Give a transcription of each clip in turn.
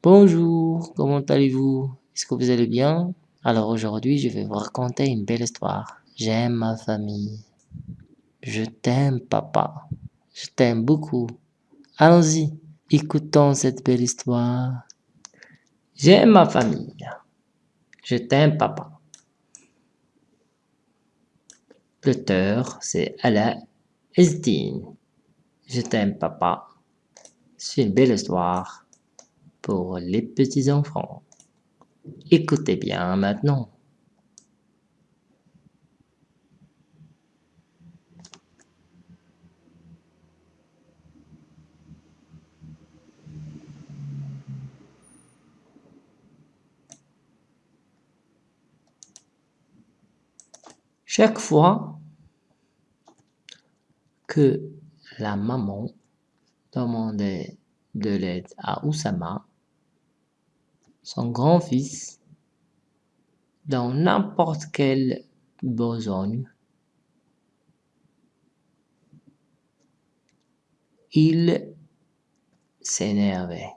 Bonjour, comment allez-vous? Est-ce que vous allez bien? Alors aujourd'hui, je vais vous raconter une belle histoire. J'aime ma famille. Je t'aime, papa. Je t'aime beaucoup. Allons-y, écoutons cette belle histoire. J'aime ma famille. Je t'aime, papa. L'auteur, c'est Alain Esdine. Je t'aime, papa. C'est une belle histoire pour les petits enfants. Écoutez bien maintenant. Chaque fois que la maman demandait de l'aide à Oussama, son grand-fils, dans n'importe quelle besogne, il s'énervait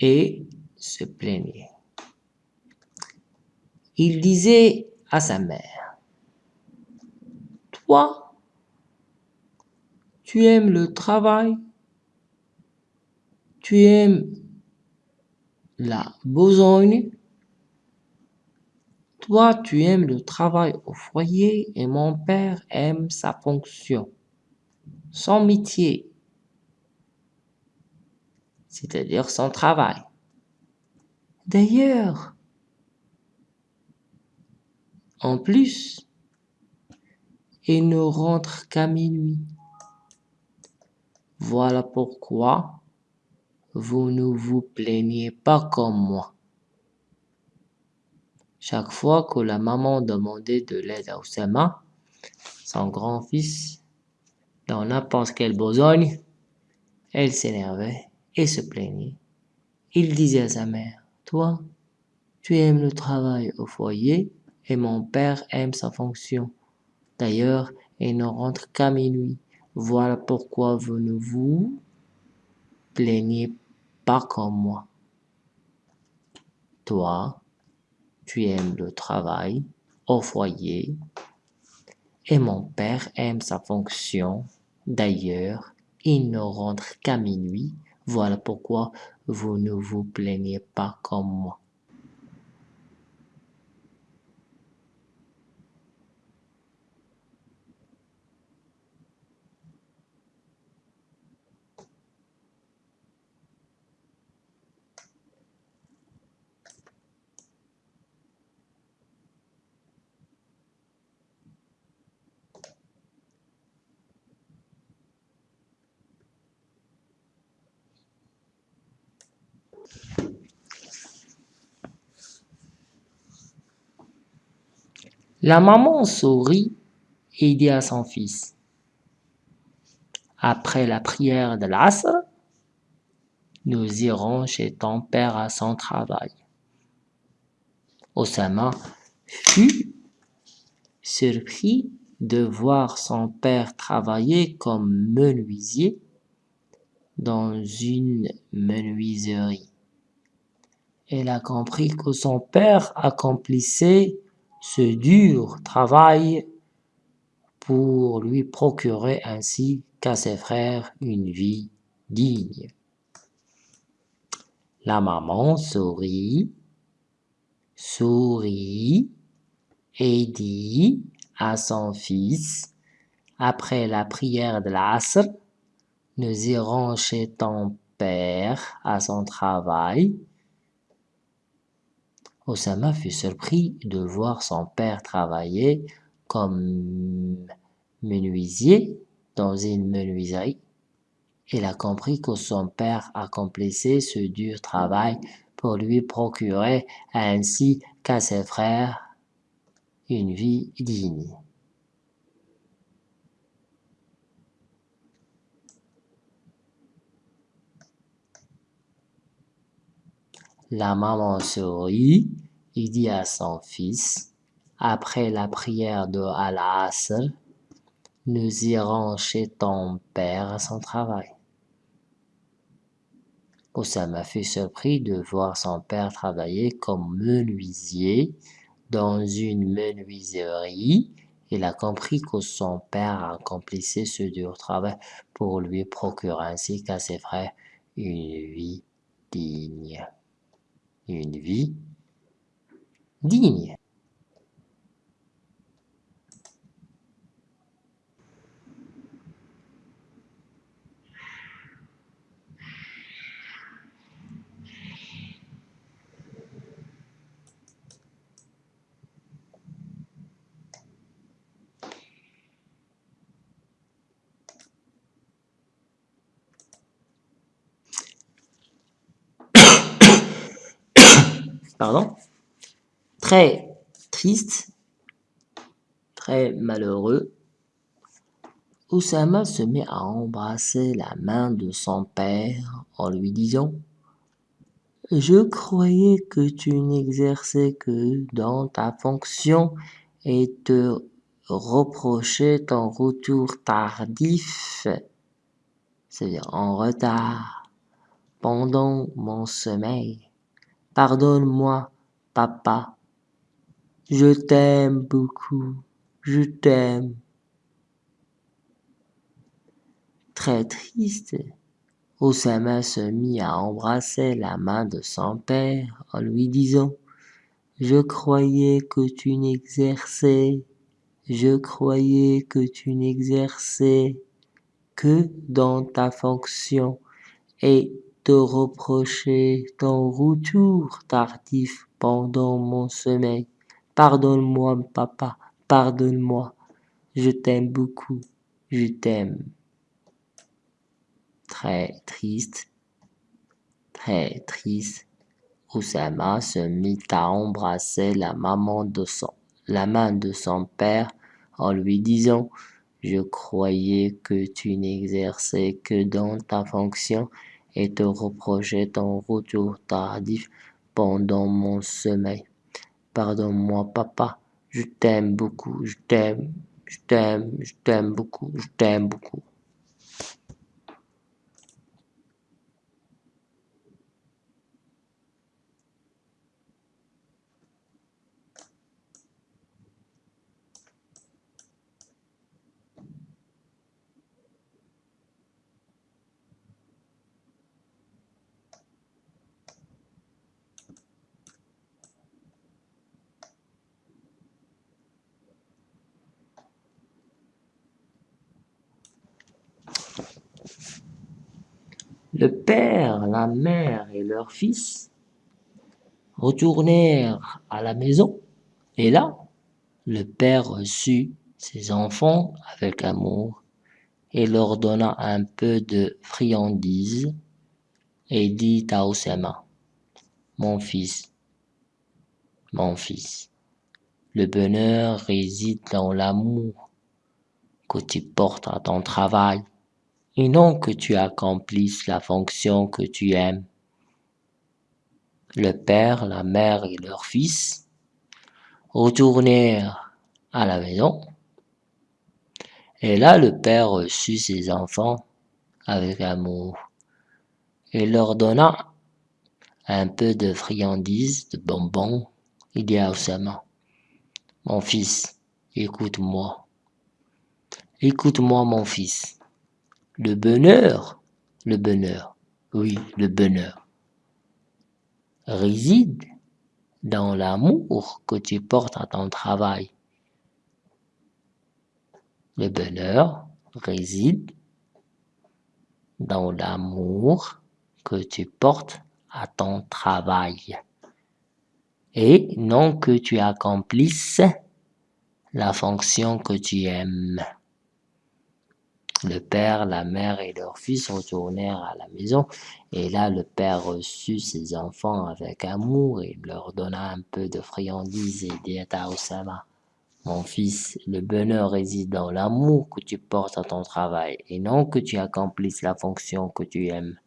et se plaignait. Il disait à sa mère, « Toi, tu aimes le travail, tu aimes la besogne, toi, tu aimes le travail au foyer et mon père aime sa fonction, son métier, c'est-à-dire son travail. D'ailleurs, en plus, il ne rentre qu'à minuit. Voilà pourquoi vous ne vous plaignez pas comme moi. Chaque fois que la maman demandait de l'aide à Oussama, son grand-fils, dans n'importe quelle besogne, elle s'énervait et se plaignait. Il disait à sa mère, « Toi, tu aimes le travail au foyer et mon père aime sa fonction. D'ailleurs, il ne rentre qu'à minuit. Voilà pourquoi vous ne vous plaignez pas comme moi. Toi, tu aimes le travail au foyer et mon père aime sa fonction. D'ailleurs, il ne rentre qu'à minuit. Voilà pourquoi vous ne vous plaignez pas comme moi. La maman sourit et dit à son fils, après la prière de l'Asr, nous irons chez ton père à son travail. Osama fut surpris de voir son père travailler comme menuisier dans une menuiserie. Il a compris que son père accomplissait ce dur travail pour lui procurer ainsi qu'à ses frères une vie digne. La maman sourit, sourit et dit à son fils, après la prière de l'Asr, nous irons chez ton père à son travail Osama fut surpris de voir son père travailler comme menuisier dans une menuiserie. Il a compris que son père accomplissait ce dur travail pour lui procurer ainsi qu'à ses frères une vie digne. La maman sourit et dit à son fils, après la prière de Al-Asr, nous irons chez ton père à son travail. Osama fut surpris de voir son père travailler comme menuisier dans une menuiserie. Il a compris que son père accomplissait ce dur travail pour lui procurer ainsi qu'à ses frères une vie digne. Vie digne. Pardon Très triste, très malheureux, Oussama se met à embrasser la main de son père en lui disant « Je croyais que tu n'exerçais que dans ta fonction et te reprochais ton retour tardif, c'est-à-dire en retard, pendant mon sommeil. Pardonne-moi, papa. Je t'aime beaucoup. Je t'aime. Très triste, Osama se mit à embrasser la main de son père en lui disant « Je croyais que tu n'exerçais, je croyais que tu n'exerçais que dans ta fonction et te reprocher ton retour tardif pendant mon sommeil. Pardonne-moi, papa, pardonne-moi. Je t'aime beaucoup, je t'aime. Très triste, très triste, Oussama se mit à embrasser la maman de son, la main de son père en lui disant je croyais que tu n'exerçais que dans ta fonction et te reprochais ton retour tardif pendant mon sommeil. Pardonne-moi, papa, je t'aime beaucoup, je t'aime, je t'aime, je t'aime beaucoup, je t'aime beaucoup. Le père, la mère et leur fils retournèrent à la maison, et là, le père reçut ses enfants avec amour et leur donna un peu de friandises et dit à Osama, Mon fils, mon fils, le bonheur réside dans l'amour que tu portes à ton travail et non que tu accomplisses la fonction que tu aimes. Le père, la mère et leur fils retournèrent à la maison. Et là, le père reçut ses enfants avec amour et leur donna un peu de friandises, de bonbons. Il dit à Osama, mon fils, écoute-moi. Écoute-moi, mon fils. Le bonheur, le bonheur, oui, le bonheur, réside dans l'amour que tu portes à ton travail. Le bonheur réside dans l'amour que tu portes à ton travail et non que tu accomplisses la fonction que tu aimes. Le père, la mère et leur fils retournèrent à la maison, et là le père reçut ses enfants avec amour et leur donna un peu de friandises et dit à Osama, mon fils, le bonheur réside dans l'amour que tu portes à ton travail, et non que tu accomplisses la fonction que tu aimes.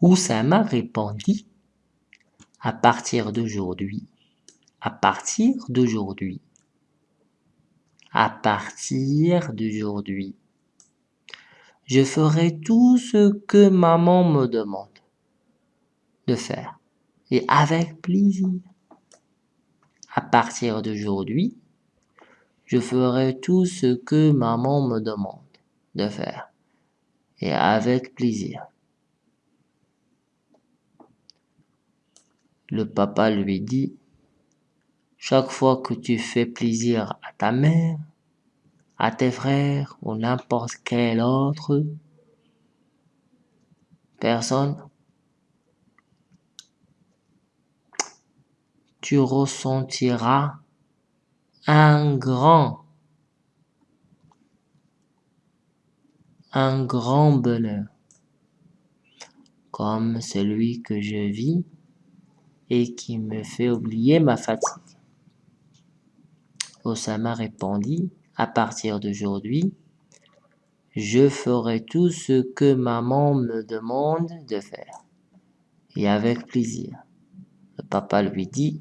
Oussama répondit à partir d'aujourd'hui, à partir d'aujourd'hui, à partir d'aujourd'hui, je ferai tout ce que maman me demande de faire. Et avec plaisir. À partir d'aujourd'hui, je ferai tout ce que maman me demande de faire. Et avec plaisir. Le papa lui dit, chaque fois que tu fais plaisir à ta mère, à tes frères ou n'importe quelle autre personne, tu ressentiras un grand, un grand bonheur, comme celui que je vis et qui me fait oublier ma fatigue. Osama répondit, à partir d'aujourd'hui, je ferai tout ce que maman me demande de faire, et avec plaisir. Le papa lui dit,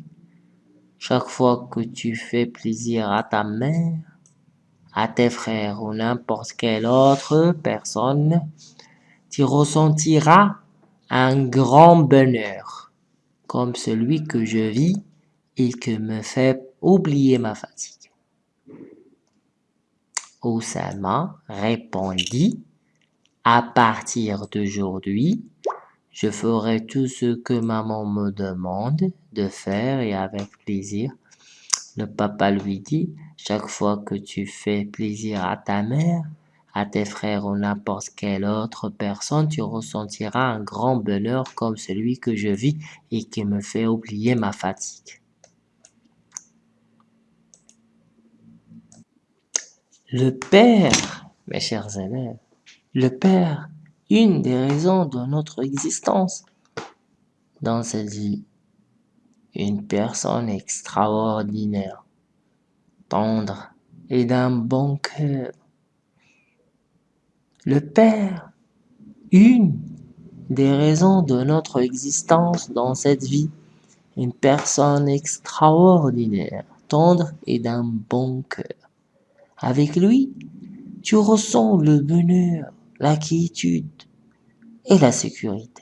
chaque fois que tu fais plaisir à ta mère, à tes frères ou n'importe quelle autre personne, tu ressentiras un grand bonheur, comme celui que je vis et que me fait oublier ma fatigue. Oussama répondit, à partir d'aujourd'hui, je ferai tout ce que maman me demande de faire et avec plaisir. Le papa lui dit, chaque fois que tu fais plaisir à ta mère, à tes frères ou n'importe quelle autre personne, tu ressentiras un grand bonheur comme celui que je vis et qui me fait oublier ma fatigue. Le Père, mes chers élèves, le Père, une des raisons de notre existence dans cette vie, une personne extraordinaire, tendre et d'un bon cœur. Le Père, une des raisons de notre existence dans cette vie, une personne extraordinaire, tendre et d'un bon cœur. Avec lui, tu ressens le bonheur, la quiétude et la sécurité.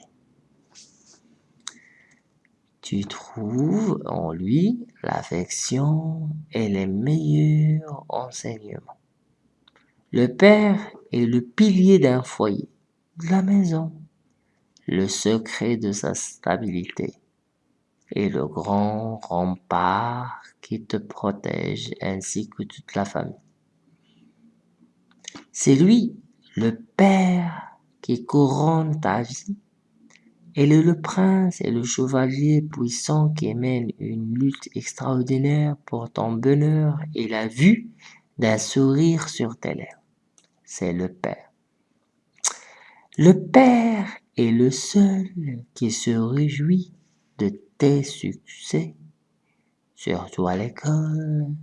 Tu trouves en lui l'affection et les meilleurs enseignements. Le père est le pilier d'un foyer, de la maison, le secret de sa stabilité et le grand rempart qui te protège ainsi que toute la famille. C'est lui, le Père, qui couronne ta vie. Elle est le prince et le chevalier puissant qui mène une lutte extraordinaire pour ton bonheur et la vue d'un sourire sur tes lèvres. C'est le Père. Le Père est le seul qui se réjouit de tes succès, surtout à l'école,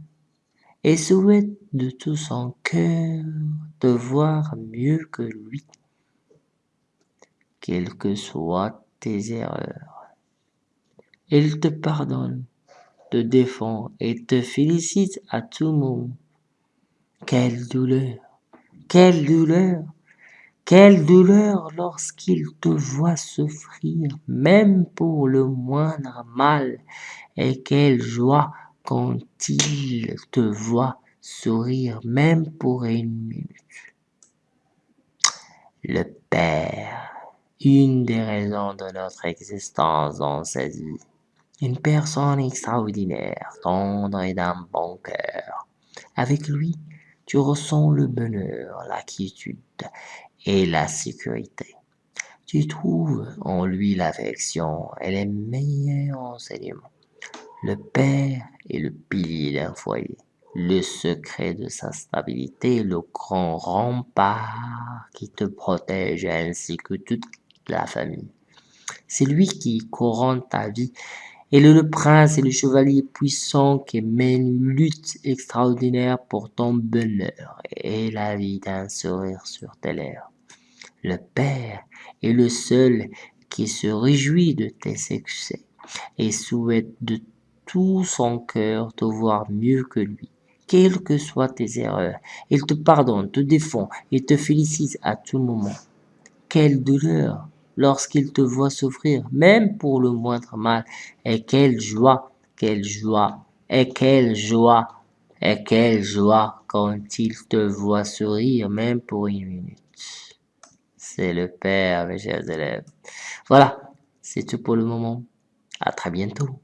et souhaite de tout son cœur te voir mieux que lui, quelles que soient tes erreurs. Il te pardonne, te défend et te félicite à tout moment. Quelle douleur, quelle douleur, quelle douleur lorsqu'il te voit souffrir, même pour le moindre mal, et quelle joie quand il te voit sourire même pour une minute. Le Père, une des raisons de notre existence dans cette vie. Une personne extraordinaire, tendre et d'un bon cœur. Avec lui, tu ressens le bonheur, la quiétude et la sécurité. Tu trouves en lui l'affection et les meilleurs enseignements. Le Père est le pilier d'un foyer, le secret de sa stabilité, le grand rempart qui te protège ainsi que toute la famille. C'est lui qui couronne ta vie. Est le prince et le chevalier puissant qui mène une lutte extraordinaire pour ton bonheur et la vie d'un sourire sur tes lèvres. Le Père est le seul qui se réjouit de tes succès et souhaite de tout son cœur te voir mieux que lui. Quelles que soient tes erreurs, il te pardonne, te défend et te félicite à tout moment. Quelle douleur lorsqu'il te voit souffrir, même pour le moindre mal, et quelle joie, quelle joie, et quelle joie, et quelle joie quand il te voit sourire, même pour une minute. C'est le Père, mes chers élèves. Voilà, c'est tout pour le moment. À très bientôt.